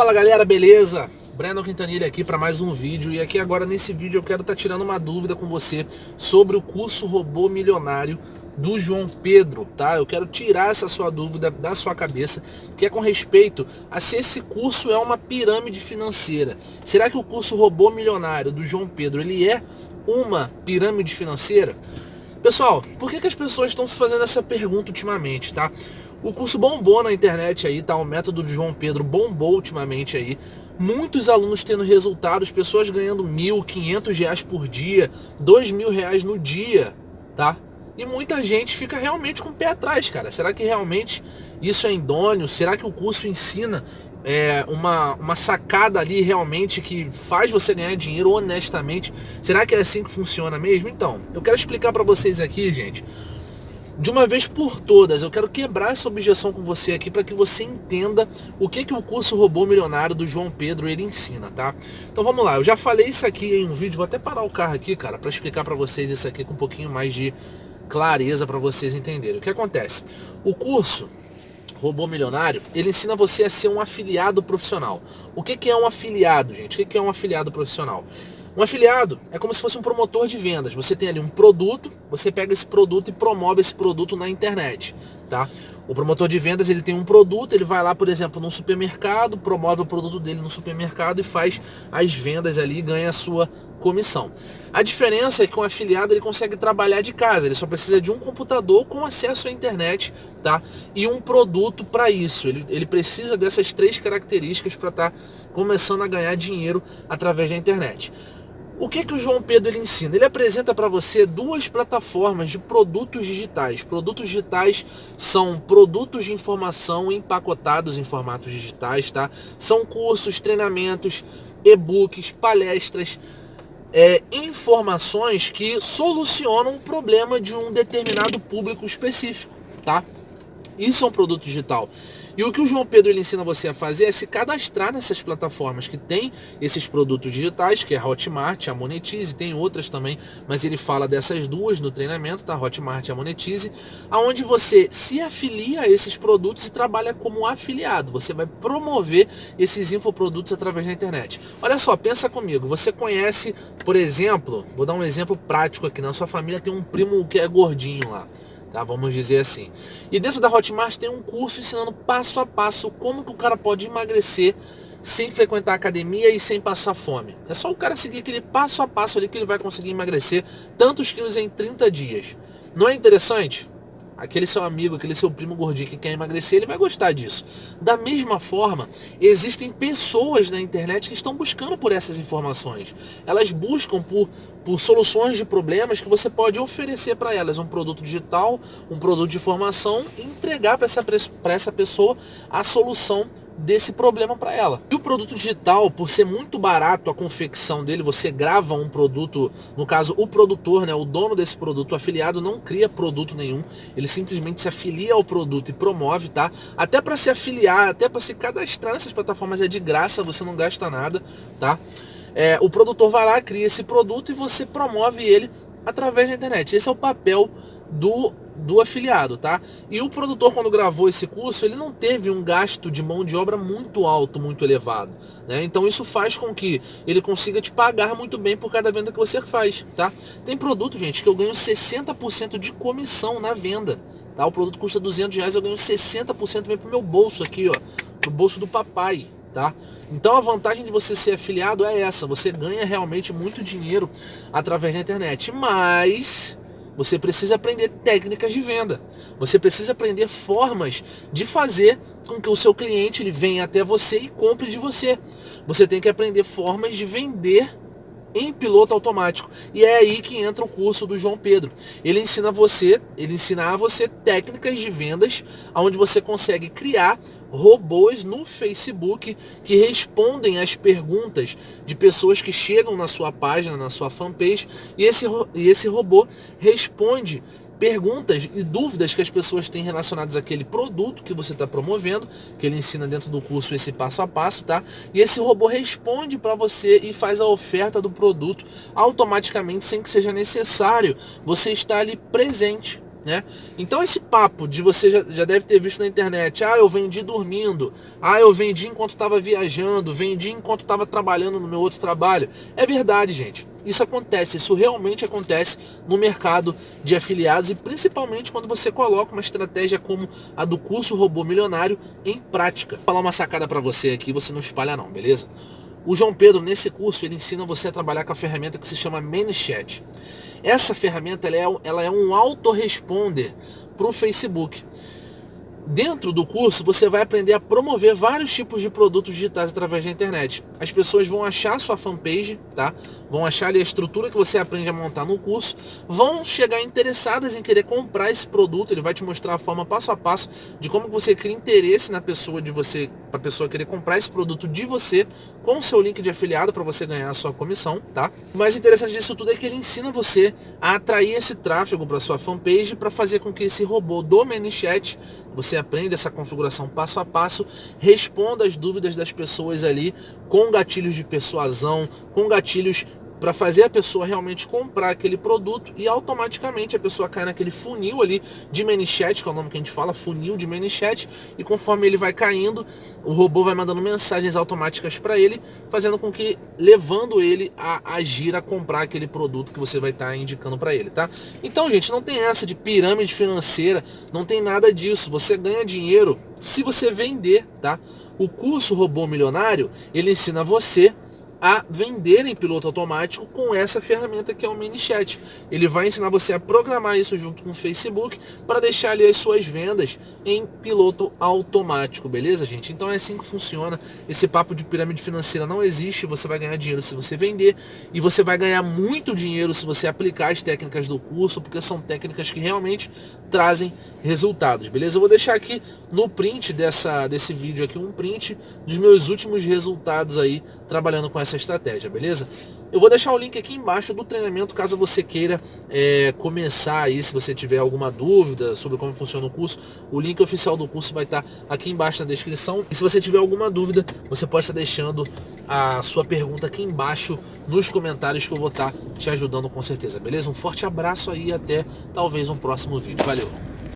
Fala galera, beleza? Breno Quintanilha aqui para mais um vídeo e aqui agora nesse vídeo eu quero estar tá tirando uma dúvida com você sobre o curso Robô Milionário do João Pedro, tá? Eu quero tirar essa sua dúvida da sua cabeça, que é com respeito a se esse curso é uma pirâmide financeira. Será que o curso Robô Milionário do João Pedro, ele é uma pirâmide financeira? Pessoal, por que, que as pessoas estão se fazendo essa pergunta ultimamente, tá? O curso bombou na internet aí, tá? O método de João Pedro bombou ultimamente aí. Muitos alunos tendo resultados, pessoas ganhando mil, quinhentos reais por dia, dois mil reais no dia, tá? E muita gente fica realmente com o pé atrás, cara. Será que realmente isso é idôneo? Será que o curso ensina é, uma, uma sacada ali realmente que faz você ganhar dinheiro honestamente? Será que é assim que funciona mesmo? Então, eu quero explicar para vocês aqui, gente, de uma vez por todas, eu quero quebrar essa objeção com você aqui para que você entenda o que, que o curso Robô Milionário do João Pedro ele ensina, tá? Então vamos lá, eu já falei isso aqui em um vídeo, vou até parar o carro aqui, cara, para explicar para vocês isso aqui com um pouquinho mais de clareza para vocês entenderem. O que acontece? O curso Robô Milionário, ele ensina você a ser um afiliado profissional. O que, que é um afiliado, gente? O que, que é um afiliado profissional? Um afiliado é como se fosse um promotor de vendas. Você tem ali um produto, você pega esse produto e promove esse produto na internet, tá? O promotor de vendas ele tem um produto, ele vai lá, por exemplo, num supermercado, promove o produto dele no supermercado e faz as vendas ali e ganha a sua comissão. A diferença é que um afiliado ele consegue trabalhar de casa, ele só precisa de um computador com acesso à internet, tá? E um produto para isso. Ele, ele precisa dessas três características para estar tá começando a ganhar dinheiro através da internet. O que, que o João Pedro ele ensina? Ele apresenta para você duas plataformas de produtos digitais. Produtos digitais são produtos de informação empacotados em formatos digitais, tá? São cursos, treinamentos, e-books, palestras, é, informações que solucionam o problema de um determinado público específico, tá? Isso é um produto digital. E o que o João Pedro ele ensina você a fazer é se cadastrar nessas plataformas que tem esses produtos digitais, que é a Hotmart, a Monetize, tem outras também, mas ele fala dessas duas no treinamento, tá? Hotmart e a Monetize, aonde você se afilia a esses produtos e trabalha como afiliado. Você vai promover esses infoprodutos através da internet. Olha só, pensa comigo, você conhece, por exemplo, vou dar um exemplo prático aqui, na sua família tem um primo que é gordinho lá tá? Vamos dizer assim. E dentro da Hotmart tem um curso ensinando passo a passo como que o cara pode emagrecer sem frequentar a academia e sem passar fome. É só o cara seguir aquele passo a passo ali que ele vai conseguir emagrecer tantos quilos em 30 dias. Não é interessante? Aquele seu amigo, aquele seu primo gordinho que quer emagrecer, ele vai gostar disso. Da mesma forma, existem pessoas na internet que estão buscando por essas informações. Elas buscam por, por soluções de problemas que você pode oferecer para elas. Um produto digital, um produto de formação entregar para essa, essa pessoa a solução desse problema para ela. E o produto digital, por ser muito barato a confecção dele, você grava um produto, no caso o produtor, né, o dono desse produto, o afiliado não cria produto nenhum, ele simplesmente se afilia ao produto e promove, tá? Até para se afiliar, até para se cadastrar nessas plataformas é de graça, você não gasta nada, tá? É, o produtor vai lá, cria esse produto e você promove ele através da internet. Esse é o papel do do afiliado, tá? E o produtor, quando gravou esse curso, ele não teve um gasto de mão de obra muito alto, muito elevado. Né? Então isso faz com que ele consiga te pagar muito bem por cada venda que você faz, tá? Tem produto, gente, que eu ganho 60% de comissão na venda. Tá? O produto custa 200 reais, eu ganho 60% vem pro meu bolso aqui, ó. Pro bolso do papai, tá? Então a vantagem de você ser afiliado é essa, você ganha realmente muito dinheiro através da internet, mas você precisa aprender técnicas de venda. Você precisa aprender formas de fazer com que o seu cliente ele venha até você e compre de você. Você tem que aprender formas de vender em piloto automático. E é aí que entra o curso do João Pedro. Ele ensina você, ele ensina a você técnicas de vendas onde você consegue criar robôs no Facebook que respondem às perguntas de pessoas que chegam na sua página, na sua fanpage, e esse, e esse robô responde perguntas e dúvidas que as pessoas têm relacionadas àquele produto que você está promovendo, que ele ensina dentro do curso esse passo a passo, tá? E esse robô responde para você e faz a oferta do produto automaticamente sem que seja necessário você estar ali presente né? Então esse papo de você já, já deve ter visto na internet, ah, eu vendi dormindo, ah, eu vendi enquanto estava viajando, vendi enquanto estava trabalhando no meu outro trabalho. É verdade, gente. Isso acontece, isso realmente acontece no mercado de afiliados e principalmente quando você coloca uma estratégia como a do curso Robô Milionário em prática. Vou falar uma sacada para você aqui, você não espalha não, beleza? O João Pedro, nesse curso, ele ensina você a trabalhar com a ferramenta que se chama ManyChat. Essa ferramenta ela é, ela é um autoresponder para o Facebook. Dentro do curso, você vai aprender a promover vários tipos de produtos digitais através da internet. As pessoas vão achar sua fanpage, tá? Vão achar ali a estrutura que você aprende a montar no curso, vão chegar interessadas em querer comprar esse produto, ele vai te mostrar a forma passo a passo de como você cria interesse na pessoa de você, para a pessoa querer comprar esse produto de você com o seu link de afiliado para você ganhar a sua comissão, tá? O mais interessante disso tudo é que ele ensina você a atrair esse tráfego para sua fanpage para fazer com que esse robô do ManyChat você aprende essa configuração passo a passo, responda as dúvidas das pessoas ali com gatilhos de persuasão, com gatilhos para fazer a pessoa realmente comprar aquele produto e automaticamente a pessoa cai naquele funil ali de ManyChat, que é o nome que a gente fala, funil de ManyChat, e conforme ele vai caindo, o robô vai mandando mensagens automáticas para ele, fazendo com que, levando ele a agir, a comprar aquele produto que você vai estar tá indicando para ele, tá? Então, gente, não tem essa de pirâmide financeira, não tem nada disso, você ganha dinheiro se você vender, tá? O curso Robô Milionário, ele ensina você a vender em piloto automático com essa ferramenta que é o MiniChat. Ele vai ensinar você a programar isso junto com o Facebook para deixar ali as suas vendas em piloto automático, beleza, gente? Então é assim que funciona. Esse papo de pirâmide financeira não existe. Você vai ganhar dinheiro se você vender e você vai ganhar muito dinheiro se você aplicar as técnicas do curso, porque são técnicas que realmente trazem resultados, beleza? Eu vou deixar aqui no print dessa, desse vídeo aqui um print dos meus últimos resultados aí trabalhando com essa estratégia, beleza? Eu vou deixar o link aqui embaixo do treinamento caso você queira é, começar aí, se você tiver alguma dúvida sobre como funciona o curso, o link oficial do curso vai estar aqui embaixo na descrição. E se você tiver alguma dúvida, você pode estar deixando a sua pergunta aqui embaixo nos comentários que eu vou estar te ajudando com certeza, beleza? Um forte abraço aí e até talvez um próximo vídeo. Valeu!